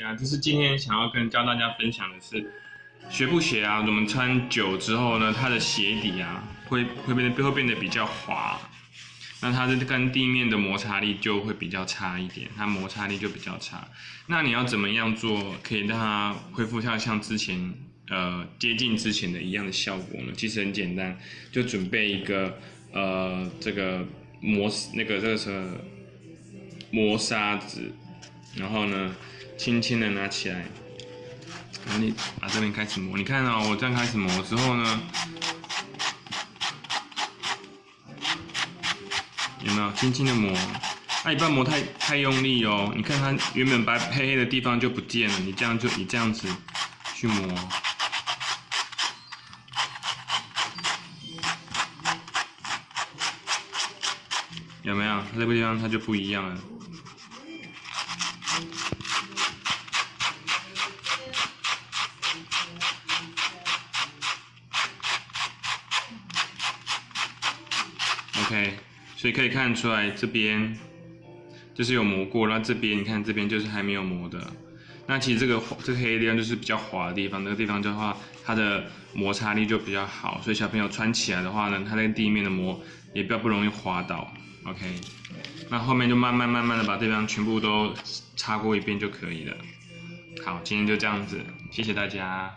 对啊，就是今天想要跟教大家分享的是，学步鞋啊，我们穿久之后呢，它的鞋底啊，会会变得会变得比较滑，那它的跟地面的摩擦力就会比较差一点，它摩擦力就比较差。那你要怎么样做可以让它恢复像像之前呃接近之前的一样的效果呢？其实很简单，就准备一个呃这个磨那个这个是磨砂纸，然后呢。轻轻的拿起来，然后你把这边开始磨。你看哦，我这样开始磨之后呢，有没有轻轻的磨？那你不要磨太太用力哦。你看它原本白黑黑的地方就不见了。你这样就你这样子去磨，有没有？它这个地方它就不一样了。OK，所以可以看出来这边就是有磨过，那这边你看这边就是还没有磨的。那其实这个这个黑地方就是比较滑的地方，那个地方的话它的摩擦力就比较好，所以小朋友穿起来的话呢，它那个地面的磨也比较不容易滑倒。OK，那后面就慢慢慢慢的把这边全部都擦过一遍就可以了。好，今天就这样子，谢谢大家。